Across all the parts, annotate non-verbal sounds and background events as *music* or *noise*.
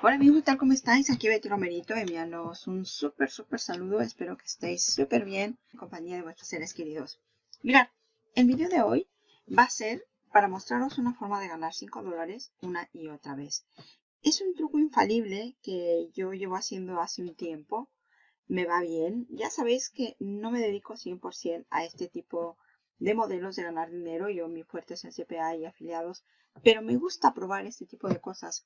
Hola amigos, ¿qué tal? ¿Cómo estáis? Aquí Betty Romerito enviándoos un súper, súper saludo. Espero que estéis súper bien en compañía de vuestros seres queridos. Mirad, el vídeo de hoy va a ser para mostraros una forma de ganar 5 dólares una y otra vez. Es un truco infalible que yo llevo haciendo hace un tiempo. Me va bien. Ya sabéis que no me dedico 100% a este tipo de modelos de ganar dinero. Yo mi fuerte es en CPA y afiliados. Pero me gusta probar este tipo de cosas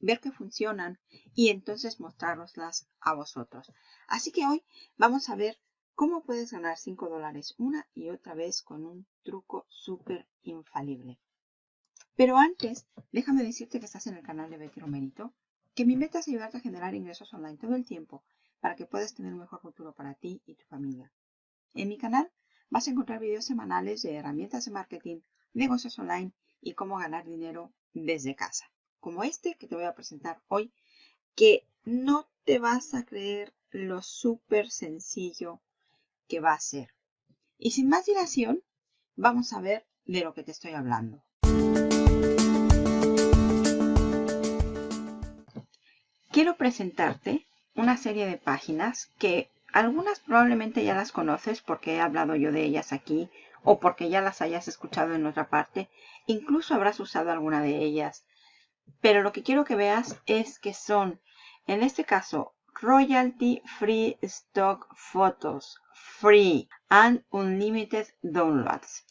ver que funcionan y entonces mostraroslas a vosotros. Así que hoy vamos a ver cómo puedes ganar 5 dólares una y otra vez con un truco súper infalible. Pero antes, déjame decirte que estás en el canal de Betty Romerito, que mi meta es ayudarte a generar ingresos online todo el tiempo para que puedas tener un mejor futuro para ti y tu familia. En mi canal vas a encontrar videos semanales de herramientas de marketing, negocios online y cómo ganar dinero desde casa como este que te voy a presentar hoy, que no te vas a creer lo súper sencillo que va a ser. Y sin más dilación, vamos a ver de lo que te estoy hablando. Quiero presentarte una serie de páginas que algunas probablemente ya las conoces porque he hablado yo de ellas aquí o porque ya las hayas escuchado en otra parte. Incluso habrás usado alguna de ellas pero lo que quiero que veas es que son, en este caso, royalty free stock photos, free and unlimited downloads.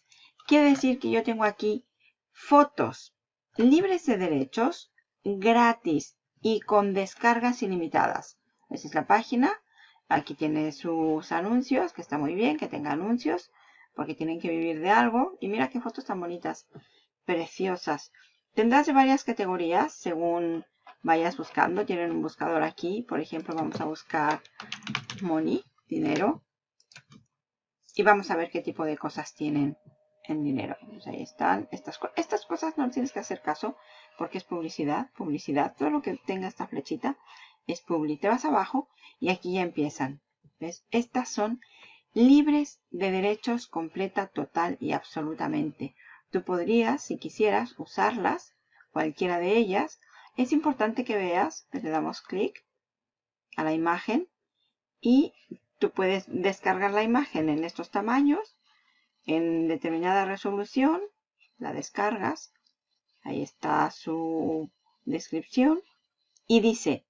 Quiere decir que yo tengo aquí fotos libres de derechos, gratis y con descargas ilimitadas. Esa es la página. Aquí tiene sus anuncios, que está muy bien que tenga anuncios, porque tienen que vivir de algo. Y mira qué fotos tan bonitas, preciosas. Tendrás varias categorías según vayas buscando. Tienen un buscador aquí. Por ejemplo, vamos a buscar money, dinero. Y vamos a ver qué tipo de cosas tienen en dinero. Pues ahí están. Estas, cosas no tienes que hacer caso porque es publicidad. Publicidad. Todo lo que tenga esta flechita es publicidad. Te vas abajo y aquí ya empiezan. ¿Ves? Estas son libres de derechos completa, total y absolutamente. Tú podrías, si quisieras, usarlas, cualquiera de ellas. Es importante que veas, pues le damos clic a la imagen y tú puedes descargar la imagen en estos tamaños, en determinada resolución, la descargas, ahí está su descripción y dice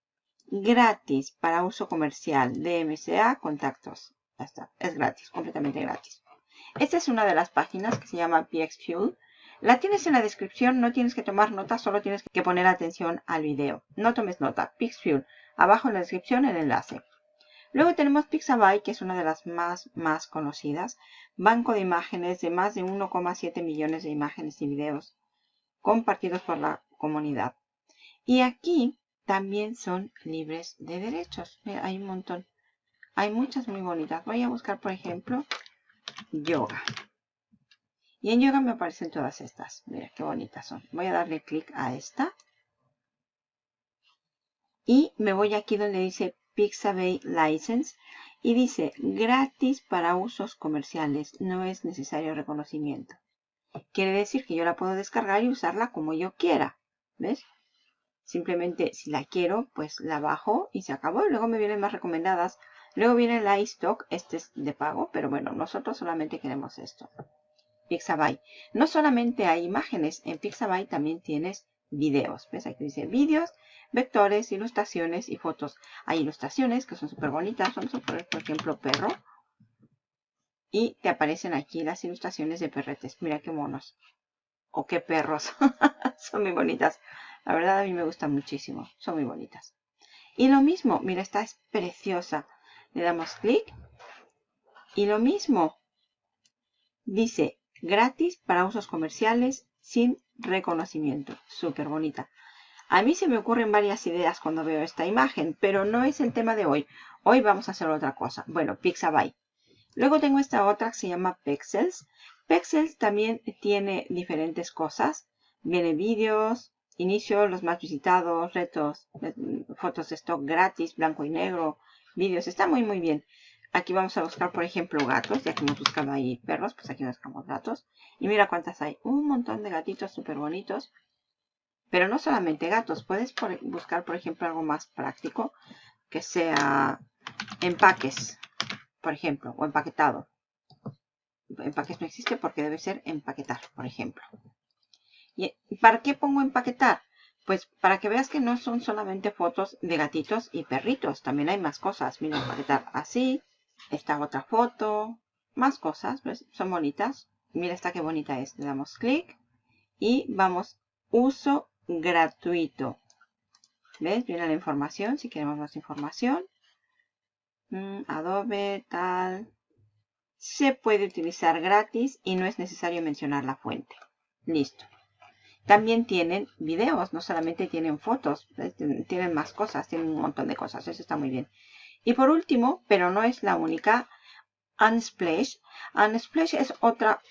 gratis para uso comercial, DMCA, contactos. Ya está, es gratis, completamente gratis. Esta es una de las páginas que se llama PXFuel. La tienes en la descripción, no tienes que tomar nota, solo tienes que poner atención al video. No tomes nota, PixFuel. Abajo en la descripción el enlace. Luego tenemos Pixabay, que es una de las más, más conocidas. Banco de imágenes de más de 1,7 millones de imágenes y videos compartidos por la comunidad. Y aquí también son libres de derechos. Hay un montón. Hay muchas muy bonitas. Voy a buscar, por ejemplo, yoga. Y en yoga me aparecen todas estas. Mira qué bonitas son. Voy a darle clic a esta. Y me voy aquí donde dice Pixabay License. Y dice gratis para usos comerciales. No es necesario reconocimiento. Quiere decir que yo la puedo descargar y usarla como yo quiera. ¿Ves? Simplemente si la quiero, pues la bajo y se acabó. Luego me vienen más recomendadas Luego viene la iStock, este es de pago, pero bueno, nosotros solamente queremos esto. Pixabay. No solamente hay imágenes, en Pixabay también tienes videos. ¿Ves? Aquí dice vídeos, vectores, ilustraciones y fotos. Hay ilustraciones que son súper bonitas. Vamos a poner, por ejemplo, perro. Y te aparecen aquí las ilustraciones de perretes. Mira qué monos. O qué perros. *laughs* son muy bonitas. La verdad a mí me gustan muchísimo. Son muy bonitas. Y lo mismo, mira, esta es preciosa. Le damos clic. Y lo mismo. Dice gratis para usos comerciales sin reconocimiento. Súper bonita. A mí se me ocurren varias ideas cuando veo esta imagen, pero no es el tema de hoy. Hoy vamos a hacer otra cosa. Bueno, Pixabay. Luego tengo esta otra que se llama Pexels. Pexels también tiene diferentes cosas. Viene vídeos, inicio, los más visitados, retos, fotos de stock gratis, blanco y negro, vídeos. Está muy, muy bien. Aquí vamos a buscar, por ejemplo, gatos. Ya que hemos buscado ahí perros, pues aquí buscamos gatos. Y mira cuántas hay. Un montón de gatitos súper bonitos. Pero no solamente gatos, puedes buscar, por ejemplo, algo más práctico, que sea empaques, por ejemplo, o empaquetado. Empaques no existe porque debe ser empaquetar, por ejemplo. ¿Y para qué pongo empaquetar? Pues para que veas que no son solamente fotos de gatitos y perritos. También hay más cosas. Mira, empaquetar así. Esta otra foto. Más cosas. ¿ves? Son bonitas. Mira esta qué bonita es. Le damos clic. Y vamos. Uso gratuito. ¿Ves? Viene la información. Si queremos más información. Mm, Adobe, tal. Se puede utilizar gratis y no es necesario mencionar la fuente. Listo. También tienen videos, no solamente tienen fotos, tienen más cosas, tienen un montón de cosas, eso está muy bien. Y por último, pero no es la única, Unsplash. Unsplash es otra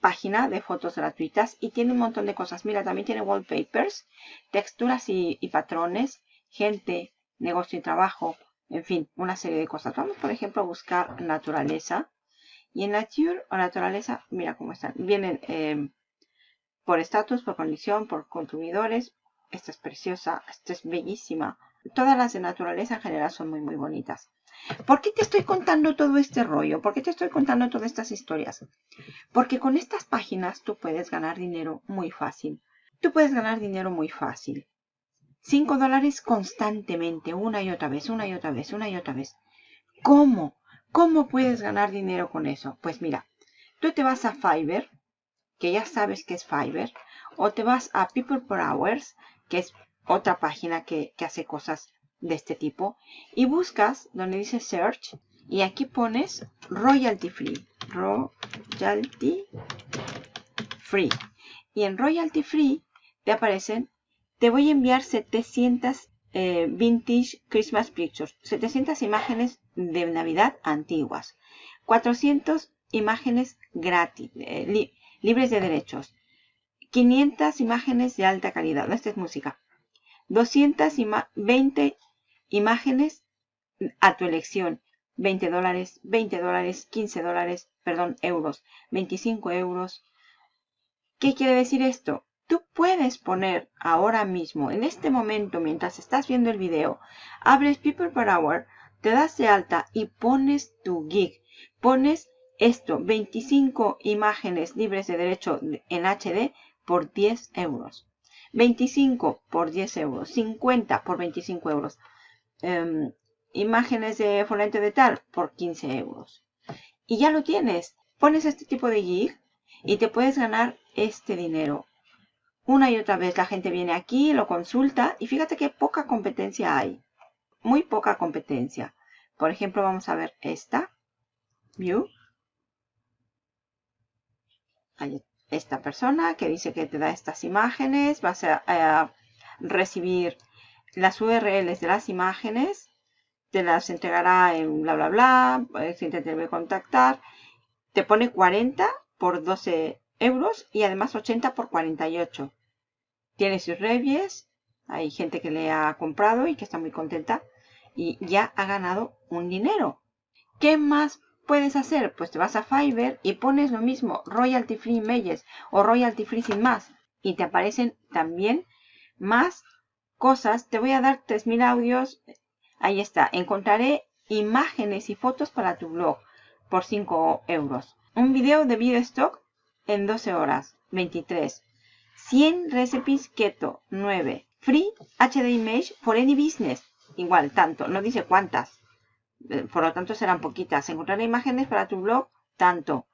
página de fotos gratuitas y tiene un montón de cosas. Mira, también tiene wallpapers, texturas y, patrones, gente, negocio y trabajo, en fin, una serie de cosas. Vamos, por ejemplo, a buscar naturaleza. Y en Nature o naturaleza, mira cómo están. Vienen eh, por estatus, por condición, por consumidores. Esta es preciosa, esta es bellísima. Todas las de naturaleza en general son muy, muy bonitas. ¿Por qué te estoy contando todo este rollo? ¿Por qué te estoy contando todas estas historias? Porque con estas páginas tú puedes ganar dinero muy fácil. Tú puedes ganar dinero muy fácil. 5 dólares constantemente, una y otra vez, una y otra vez, una y otra vez. ¿Cómo? ¿Cómo puedes ganar dinero con eso? Pues mira, tú te vas a Fiverr, que ya sabes que es Fiverr, o te vas a People per Hours, que es otra página que, hace cosas de este tipo, y buscas donde dice Search, y aquí pones Royalty Free. Royalty Free. Y en Royalty Free te aparecen, te voy a enviar 700 eh, Vintage Christmas Pictures, 700 imágenes de Navidad antiguas, 400 imágenes gratis, eh, libres de derechos. 500 imágenes de alta calidad. Esta es música. 220 imágenes a tu elección. 20 dólares, 20 dólares, 15 dólares, perdón, euros, 25 euros. ¿Qué quiere decir esto? Tú puedes poner ahora mismo, en este momento, mientras estás viendo el video, abres People per Hour, te das de alta y pones tu gig. Pones esto, 25 imágenes libres de derecho en HD por 10 euros. 25 por 10 euros. 50 por 25 euros. Em, imágenes de fonente de tal por 15 euros. Y ya lo tienes. Pones este tipo de gig y te puedes ganar este dinero. Una y otra vez la gente viene aquí, lo consulta y fíjate que poca competencia hay. Muy poca competencia. Por ejemplo, vamos a ver esta. View esta persona que dice que te da estas imágenes, vas a, recibir las URLs de las imágenes, te las entregará en bla bla bla, si te contactar, te pone 40 por 12 euros y además 80 por 48. Tiene sus reviews, hay gente que le ha comprado y que está muy contenta y ya ha ganado un dinero. ¿Qué más puedes hacer? Pues te vas a Fiverr y pones lo mismo, royalty free images o royalty free sin más. Y te aparecen también más cosas. Te voy a dar 3000 audios. Ahí está. Encontraré imágenes y fotos para tu blog por 5 euros. Un video de video stock en 12 horas. 23. 100 recipes keto. 9. Free HD image for any business. Igual, tanto. No dice cuántas. Eh, por lo tanto serán poquitas. Encontrar imágenes para tu blog, tanto.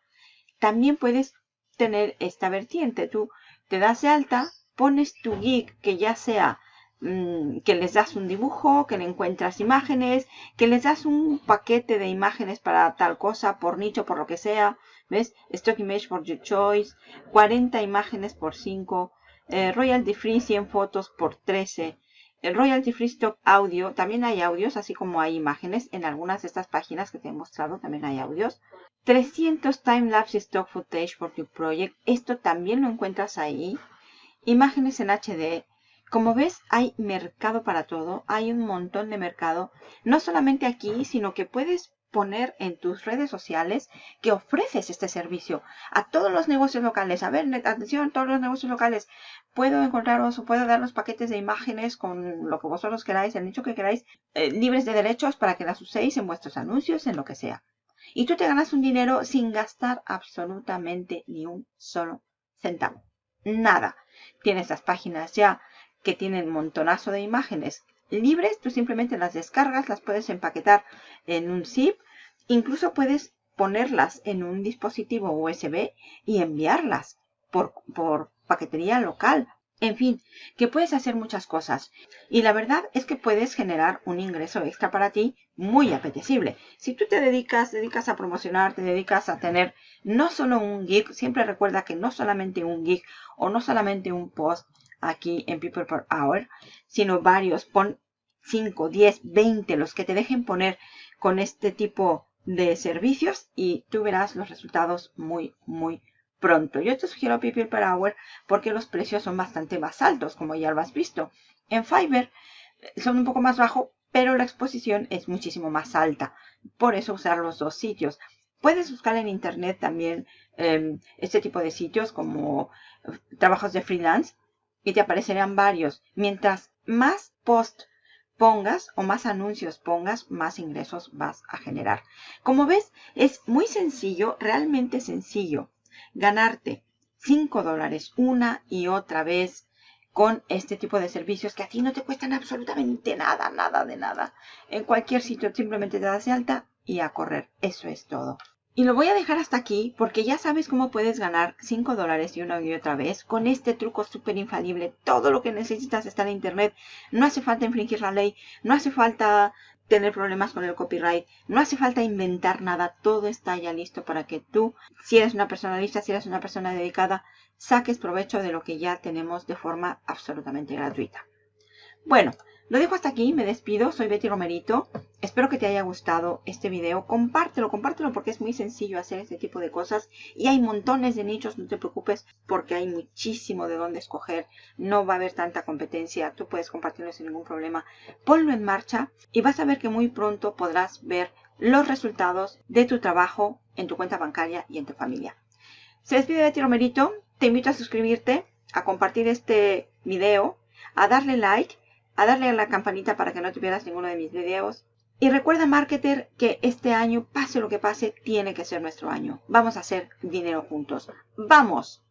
También puedes tener esta vertiente. Tú te das de alta, pones tu geek que ya sea mm, que les das un dibujo, que le encuentras imágenes, que les das un paquete de imágenes para tal cosa, por nicho, por lo que sea. ¿Ves? Stock Image for Your Choice, 40 imágenes por 5, eh, Royalty Free 100 fotos por 13, el Royalty Free Stock Audio, también hay audios, así como hay imágenes. En algunas de estas páginas que te he mostrado también hay audios. 300 Time-Lapse Stock Footage for your project. Esto también lo encuentras ahí. Imágenes en HD. Como ves, hay mercado para todo. Hay un montón de mercado. No solamente aquí, sino que puedes poner en tus redes sociales que ofreces este servicio a todos los negocios locales. A ver, atención, todos los negocios locales. Puedo encontraros o puedo dar los paquetes de imágenes con lo que vosotros queráis, el nicho que queráis, eh, libres de derechos para que las uséis en vuestros anuncios, en lo que sea. Y tú te ganas un dinero sin gastar absolutamente ni un solo centavo. Nada. Tienes las páginas ya que tienen montonazo de imágenes libres, tú simplemente las descargas, las puedes empaquetar en un zip, incluso puedes ponerlas en un dispositivo USB y enviarlas por, por paquetería local. En fin, que puedes hacer muchas cosas. Y la verdad es que puedes generar un ingreso extra para ti muy apetecible. Si tú te dedicas, dedicas a promocionar, te dedicas a tener no solo un gig, siempre recuerda que no solamente un gig o no solamente un post aquí en People Per Hour, sino varios. Pon 5, 10, 20, los que te dejen poner con este tipo de servicios y tú verás los resultados muy, muy pronto. Yo te sugiero People Per Hour porque los precios son bastante más altos, como ya lo has visto. En Fiverr eh, son un poco más bajos, pero la exposición es muchísimo más alta. Por eso usar los dos sitios. Puedes buscar en internet también em, este tipo de sitios como eh, trabajos de freelance y te aparecerán varios. Mientras más post pongas o más anuncios pongas, más ingresos vas a generar. Como ves, es muy sencillo, realmente sencillo, ganarte 5 dólares una y otra vez con este tipo de servicios que a ti no te cuestan absolutamente nada, nada de nada. En cualquier sitio simplemente te das de alta y a correr. Eso es todo. Y lo voy a dejar hasta aquí porque ya sabes cómo puedes ganar 5 dólares y una y otra vez con este truco súper infalible. Todo lo que necesitas está en internet. No hace falta infringir la ley. No hace falta tener problemas con el copyright. No hace falta inventar nada. Todo está ya listo para que tú, si eres una persona lista, si eres una persona dedicada, saques provecho de lo que ya tenemos de forma absolutamente gratuita. Bueno, lo dejo hasta aquí, me despido, soy Betty Romerito. Espero que te haya gustado este video. Compártelo, compártelo porque es muy sencillo hacer este tipo de cosas. Y hay montones de nichos, no te preocupes porque hay muchísimo de dónde escoger. No va a haber tanta competencia, tú puedes compartirlo sin ningún problema. Ponlo en marcha y vas a ver que muy pronto podrás ver los resultados de tu trabajo en tu cuenta bancaria y en tu familia. Se despide Betty Romerito, te invito a suscribirte, a compartir este video, a darle like a darle a la campanita para que no te pierdas ninguno de mis videos. Y recuerda, marketer, que este año, pase lo que pase, tiene que ser nuestro año. Vamos a hacer dinero juntos. ¡Vamos!